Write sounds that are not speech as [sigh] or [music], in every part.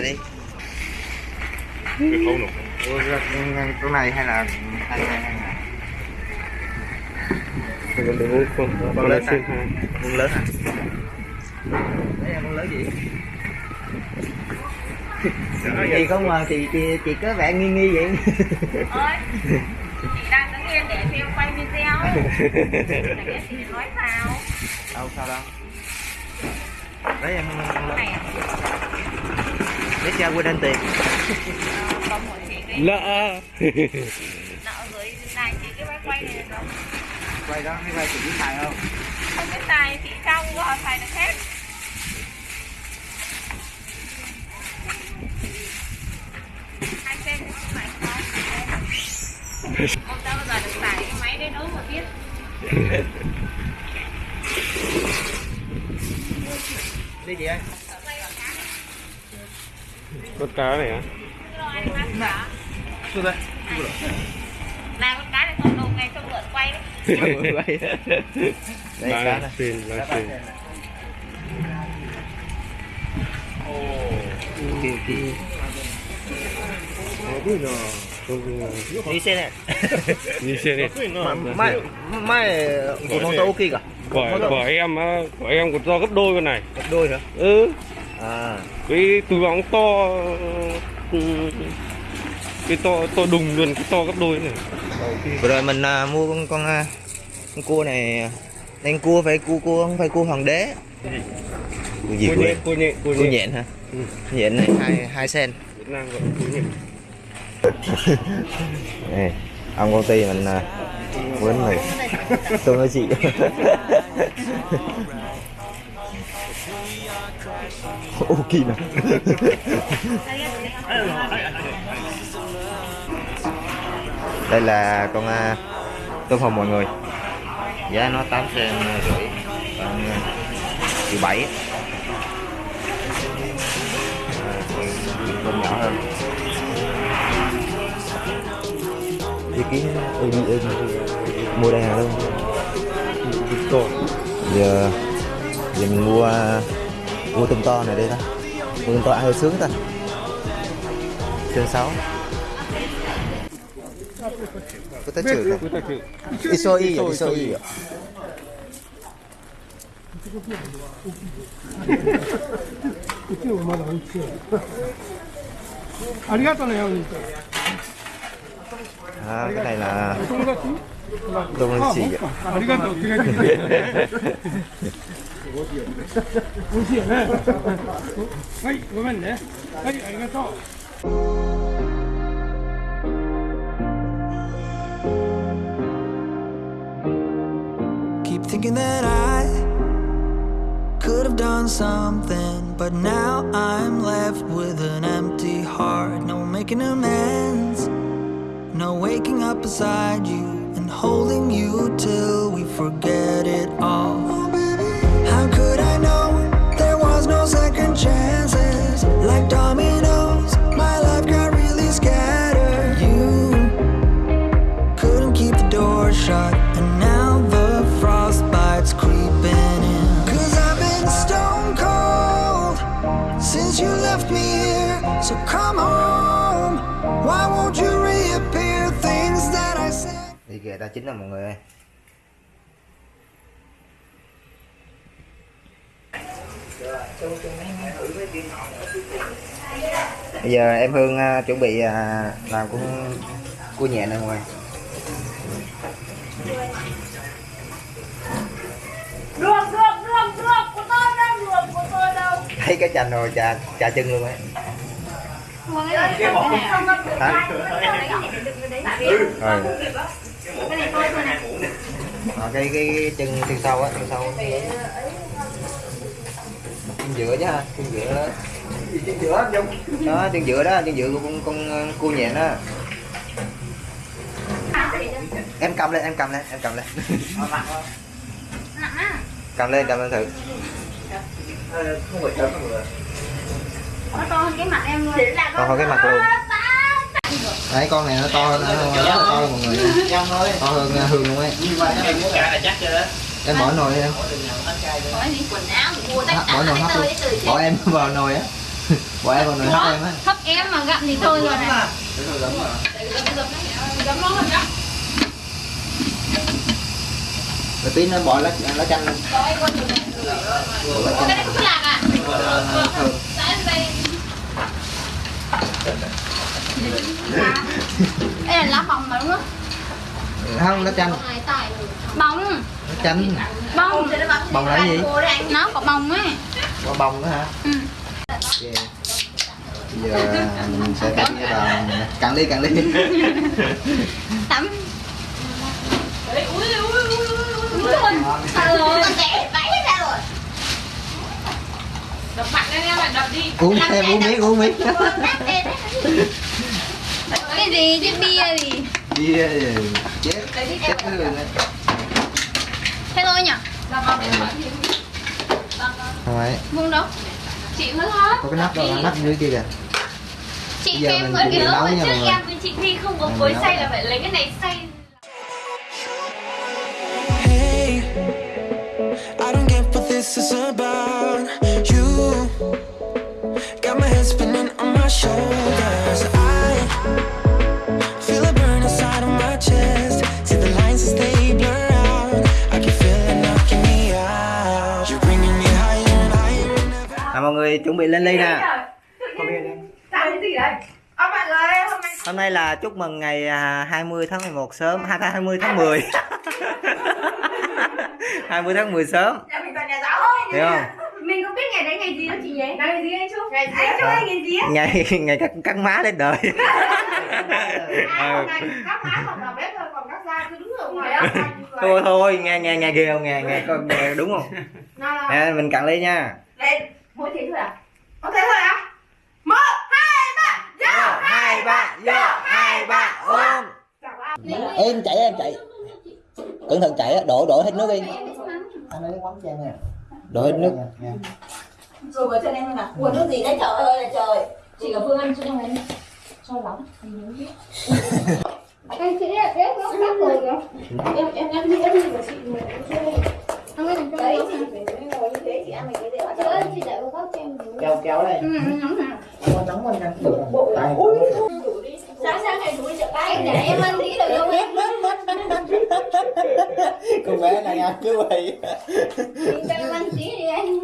này đi. Chỗ này hay là hay hay hay là muốn không con con lớn lớn à? con. Lớn à? Đấy là con lớn gì? Gì không mà chị chị chị có vẻ nghi nghi vậy. Ơi chị đang đứng yên để phim quay video. [laughs] Lẽ chị nói sao? Đâu sao đâu? Đấy em con lớn này à? Để cha quên anh tiền. Nợ. Gửi này chị cái máy quay này đâu quay đó hay quay chị biết xài không? không biết tài chị trong có xài được hết. Hai sen này không không tao bao giờ được xài cái máy đấy đâu mà biết. Đi chị ơi con cá này á. Xuống đây là con cá này còn đầu ngày trong lượn quay đấy. [laughs] Đây cá này. Xin ba xin đi xe này. [laughs] Như xe này mai mai của con tàu ok cả của của em á, của em còn to gấp đôi con này. Gấp đôi hả ừ à cái túi bóng to ừ, cái to to đùng luôn cái to gấp đôi này. Vừa rồi mình à, mua con con, à, con cua này đang cua phải cua cua không phải cua hoàng đế. Cua gì cua nhện cô nhện cua nhện. nhện hả? Ừ. nhện này hai hai sen. Việt Nam gọi cô nhện. [laughs] Này ông công ty mình à, quên mày. Tôi nói chị [laughs] ok nè đây là con à, tôm hùm mọi người. Giá nó tám sen rưỡi còn triệu bảy. À, tôm nhỏ hơn. Ý kiến em em mua đây hàng luôn giờ giờ mình mua vô tôm to này đây ta vô tôm to ăn hơi sướng ta chương 6 부탁해요. 부탁해요. 있어 이요 있어 이요. 이게 얼마나 웃지? 아리가토네요, 진짜. 아, 그래 나. 동그랗지? 동그랗지. 아리가토, 그래. 美味しいよね。はい、ごめんね。はい、ありがとう。 Keep thinking that I could have done something, but now I'm left with an empty heart. No making amends, no waking up beside you and holding you till we forget it all. Kìa ta chính là mọi người ơi bây giờ em Hương à, chuẩn bị à, làm con cua nhẹ này mọi người được được được được của tôi đâu được của tôi đâu thấy cái chành rồi chà chà chân luôn ấy hả rồi cái này Ờ, cái cái chân chân sau á chân sau chân giữa chứ ha chân giữa đó chân giữa. Đó chân giữa đó chân giữa của con con ờ, cua nhện đó em cầm lên em cầm lên em cầm lên. Cầm lên cầm lên thử. Nó to hơn cái mặt em luôn. To hơn cái mặt luôn đấy con này nó to hơn nó rất là to hơn mọi người to hơn uh, hương luôn ấy. Em bỏ nồi em. Bỏ nồi hấp luôn. Bỏ em [laughs] vào nồi á. [laughs] Bỏ em vào nồi hấp em á. hấp em mà gặm thì thôi rồi này. Rồi tí nó bỏ lá lá chanh lên. Có cái con đây là lá bông mà đúng không không lá chanh bông lá chanh bông Bông là gì? nó có bông ấy quả bông nữa hả Ừ. Ok. bây giờ mình sẽ cắt cái vào cạn ly cạn ly tắm Đúng rồi. Sao rồi? Con trẻ vãi hết ra rồi. Đập mạnh lên em đập đi uống thêm uống miếng uống miếng Cái gì chứ bia gì? bia gì? chết chết cái hương ấy Thế thôi nhỉ? không phải Vuông đâu? Chị hứa hết có cái nắp đâu nắp dưới kia kìa Chị nữa. nha mọi Trước em với chị Thi không có cối xay là phải lấy cái này xay à, mọi người chuẩn bị lên ly nè. Hôm nay hôm nay là chúc mừng ngày à, 20 tháng 11 sớm. 20 tháng 10 20 [laughs] tháng 10 sớm. Nhà mình toàn nhà giáo thôi hiểu không? Mình không biết ngày đấy ngày gì đâu chị nhé Ngày gì anh Trúc? Ngày Anh Trúc ơi, ngày gì á? ngày ngày cắt cắt má lên đời. [laughs] À, Ừ. hôm nay các má còn vào bếp thôi, còn các da cứ đứng ở ngoài á [laughs] thôi thôi nghe nghe nghe ghê không? Nghe nghe con nghe đúng không? Nào nào, à, mình cạn ly nha. Lên Mỗi thế thôi à? Có thế thôi à? Một, hai, ba, Vô, hai ba. vô hai ba. ôm. Em chạy em chạy. Cẩn thận chạy á đổ đổ hết nước đi. Anh lấy quán trang nè. Đổ hết nước. Rồi vào chân em luôn à ủa nước gì đấy? Trời ơi là trời. Chỉ có phương ăn không em? Cho lắm? Anh chị ấy ép nó cắt rồi kìa. em em em đi em đi của chị làm phải ngồi như thế chị ăn cái gì Chị ơi, chị góc cho em. kéo kéo đây. Ừ, ừ, nóng hả? nóng lên tay sáng sáng ngày đi chợ Em để em ăn tí được không em? con bé này ăn cứ vậy Cho em ăn tí đi anh.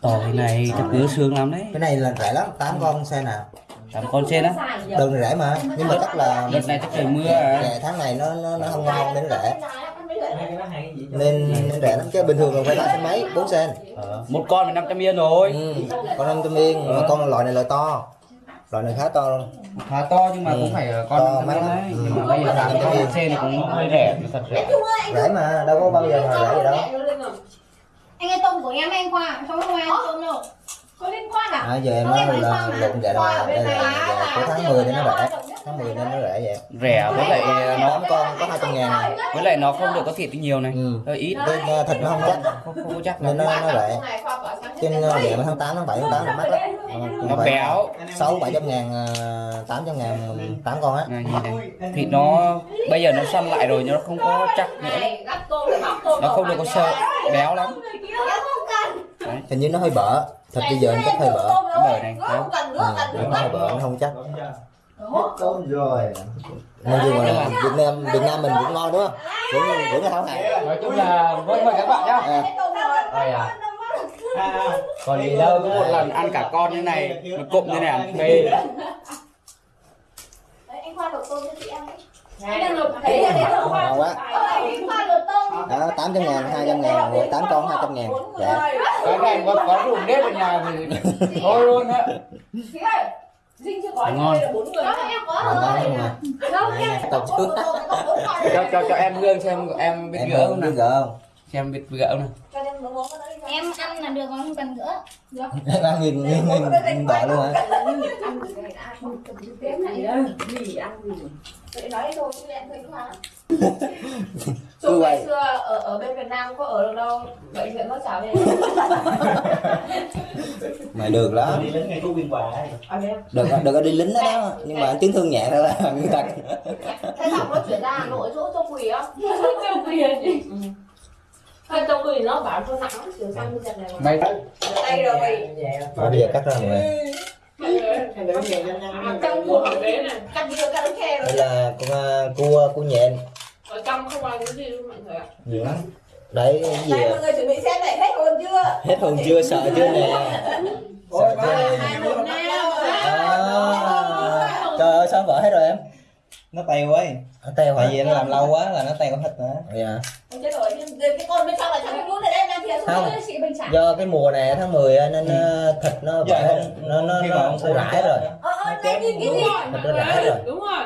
Tỏi này chắc nhớ xương lắm đấy. Cái này là rẻ lắm tám con xe nào. Tám con trên á đường rẻ mà nhưng mà chắc là Đợt này chắc trời mưa à. Tháng này nó nó, nó không ngon nó rẻ nên, nên rẻ lắm chứ bình thường là phải loại xe mấy bốn sen Một con phải 500 yên rồi ừ. con năm trăm yên mà con loại này loại to loại này khá to luôn Khá to nhưng mà Ừ. cũng phải To, con 500 mắc yên lắm. Ừ. Nhưng mà bây giờ tám con trên thì cũng hơi rẻ Thật rẻ rẻ mà đâu có bao giờ mà rẻ gì đâu Anh ơi tôm của em anh Khoa, không có ai ăn tôm đâu. Có liên quan à? À, giờ em nói là lộn vậy là đây là của tháng 10 nên nó rẻ tháng 10 nên nó rẻ vậy. Rẻ với lại nó tám con có 200 ngàn. với lại nó không được có thịt nhiều này. Ừ. Hơi ít. Bên, uh, thịt nó không chắc. Không, không có chắc nên nó, nó rẻ. Trên uh, vậy mà tháng 8 tháng 7 tháng 8 là mắc lắm. Nó béo. sáu bảy trăm ngàn tám trăm ngàn tám con á. Này, này. Thịt nó bây giờ nó săn lại rồi nhưng nó không có chắc nữa. Nó không được có sợ. Béo lắm. Hình như nó hơi bở thịt bây giờ anh chắc hơi bở Cái bờ này đấy. ừ, nó hơi bở nó không chắc rồi nên dù mà Việt Nam Việt Nam mình cũng ngon đúng không cũng cũng là hảo hạng Nói chung là với mời các bạn nhá à, Đây à còn gì đâu có một lần ăn cả con như này một cụm như này ăn phê anh khoa đổ tôm cho chị ăn anh đang lục thấy đấy ngon anh khoa đó tám trăm ngàn hai trăm ngàn rồi tám con hai trăm ngàn. Dạ. Cái này có có dùng nếp ở nhà thì thôi luôn á. Dinh chưa có Ngon. đây là bốn người Đó, em có ngon. Rồi. tập trước cho cho cho em hương xem em biết gỡ không nào? gỡ không xem biết gỡ không nào. Cho em ăn là được không cần nữa. [laughs] Em ăn nghìn nghìn nghìn bọ luôn hả? [laughs] Vậy. ngày xưa ở ở bên Việt Nam có ở được đâu bệnh viện nó chào đây mày được lắm. Đi đến ngay có viên quà ấy. ở đây được được có đi lính đó, đó. Nhưng mà chấn thương nhẹ thôi là [laughs] người ta thế xong nó chuyển ra Hà Nội chỗ Châu Quỳ á Châu Quỳ Hay Châu Quỳ nó bảo cho nặng chuyển sang bây giờ này mà. Mày Tay rồi Rồi, bây giờ cắt ra người Trong của đấy này. Cắt vừa cắt khe rồi đây là con cua cua nhện. Ở trong không ăn cái gì luôn mọi người ạ. nhiều lắm. Đấy cái gì à? mọi người chuẩn bị xem này hết hồn chưa? Hết hồn chưa sợ chưa nè? Sợ chưa? trời ơi sao vỡ hết rồi em nó teo ấy. Nó teo hả? tại vì nó làm lâu quá là nó teo hết rồi dạ. Ôi chết rồi, cái cái con bên trong là biết luôn này đang thiệt Không. do cái mùa này tháng 10 á, nên ờ, thịt nó Dạ, vỡ nó nó nó, mà nó ông nó rải rồi. Ờ, ờ, nhìn cái gì thịt nó rải rồi. Đúng rồi.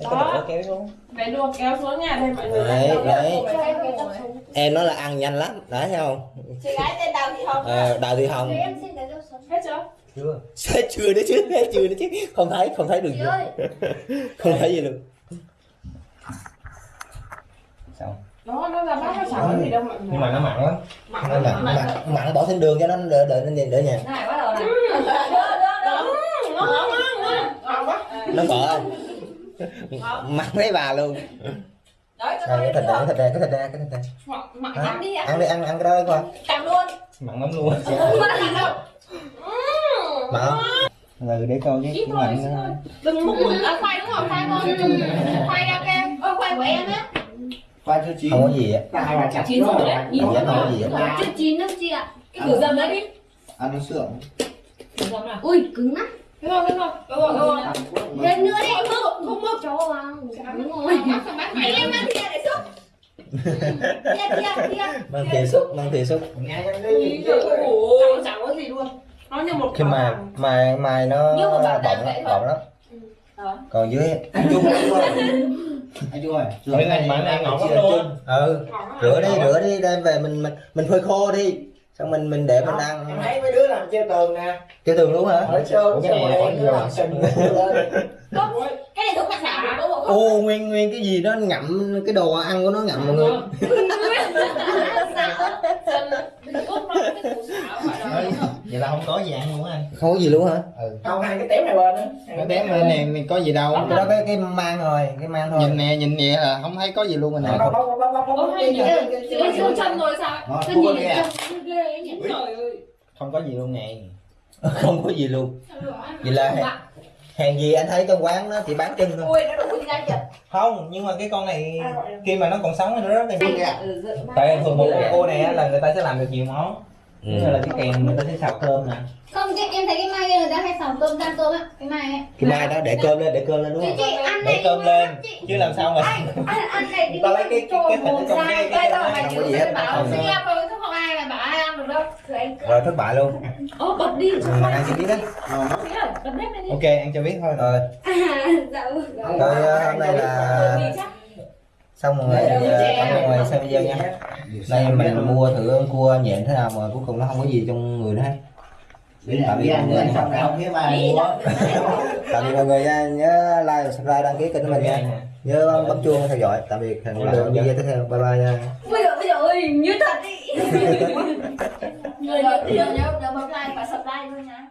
cái [laughs] đổ kéo xuống. Bé đùa kéo xuống nhà đây mọi người. đấy đấy. Cái em nói là ăn nhanh lắm thấy không? Chị gái tên Đào Thị Hồng Ờ, đào thị hồng. Em xin cái dấu sống Hết chưa? Chưa. Chết chưa đấy chứ hết chưa đấy chứ. Không thấy không thấy được gì [laughs] không thấy gì luôn xong Nó nó ra bát nó có gì đâu mọi người. nhưng mà nó mặn lắm. Mặn nó mặn mặn. Mặn bỏ thêm đường cho nó đỡ đỡ nó nhìn đỡ nhạt. Ngon quá. nó không mặn lấy bà luôn. Đấy, cái thịt cái thịt cái thịt cái thịt này Mặn mặn? Ăn đi, ăn ăn đi ăn ăn cái đó đi qua Cầm luôn. Mặn lắm luôn mặn không? Ừ để coi cái cái mặn nữa Đừng múc mực à, khoai đúng không? Khoai ngon. Khoai ra kem. Ôi, quay của em á. Qua cho chị không có gì á Chín rồi đấy. Nhìn không có gì á chưa chín đâu chị ạ. Cái thử dầm đấy đi. Ăn nó sượng. Ui cứng lắm. Đúng rồi, đúng rồi. Đúng rồi, đúng rồi. thêm nữa đi Không mực, không mực. cho vào. Đúng rồi. Mày Em mang thìa để xúc. Thìa, thìa, thìa mang thìa xúc mang thìa xúc. Chẳng chẳng có gì luôn. Nó như một khi mà mài mài nó Nhưng mà bảo bọng lắm bọng lắm. Đó. còn dưới [laughs] anh chung anh chung ơi Rồi này mặn này ngọt luôn. ừ. Rửa đi rửa đi đem về mình mình mình phơi khô đi. Xong mình mình để mình ăn thấy mấy đứa làm treo tường nè. Cái tường luôn hả? Ở sơn cái này có gì đâu Cái này thuốc đặc sản của bố ô nguyên nguyên cái gì đó ngậm cái đồ ăn của nó ngậm mọi người [laughs] vậy là không có gì ăn luôn á anh. Không có gì luôn hả? Không hai cái tém này bên á. Cái tém lên này, này có gì đâu. Cái đó cái cái mang rồi cái mang thôi. Nhìn nè nhìn nè là không thấy có gì luôn rồi nè. Bóc bóc bóc bóc bóc chân rồi sao? Đó, nhìn ghê Trời ơi. không có gì luôn nè. [laughs] Không có gì luôn. Vậy là hèn, hèn gì anh thấy trong quán nó chỉ bán chân thôi Ui, nó đủ không nhưng mà cái con này khi mà nó còn sống thì nó rất là Ừ, dự tại thường một cái cô này là người ta sẽ làm được nhiều món Ừ. như là cái kèn người ta sẽ xào cơm nè. Không cái em thấy cái mai người ta hay xào tôm rang tôm á cái mai ấy. Cái mai đó để cơm lên để cơm lên đúng chị không? chị ăn để cơm lên chứ làm sao mà ăn ăn này đi ta lấy cái cái cái thịt trong cái cái mày không chịu gì hết. bảo sinh em rồi, không ai mà bảo ai ăn được đâu. Thử anh rồi thất bại luôn. Ô, bật đi. mình ăn cho biết đấy. Đi. ok ăn cho biết thôi. Rồi. [laughs] Dạ vâng. Rồi ờ, hôm nay là xong rồi thì cảm ơn mọi người xem video nha. Đây mình mua thử con cua nhện thế nào mà cuối cùng nó không có gì trong người nữa hết tạm biệt mọi người tạm biệt mọi người nha nhớ like subscribe đăng ký kênh của mình nha. Nhớ bấm chuông theo dõi tạm biệt hẹn gặp lại video tiếp theo bye bye nha. Bây giờ, bây giờ ơi, như thật đi. [laughs] Người nhớ nhớ nhớ bấm like và subscribe thôi nha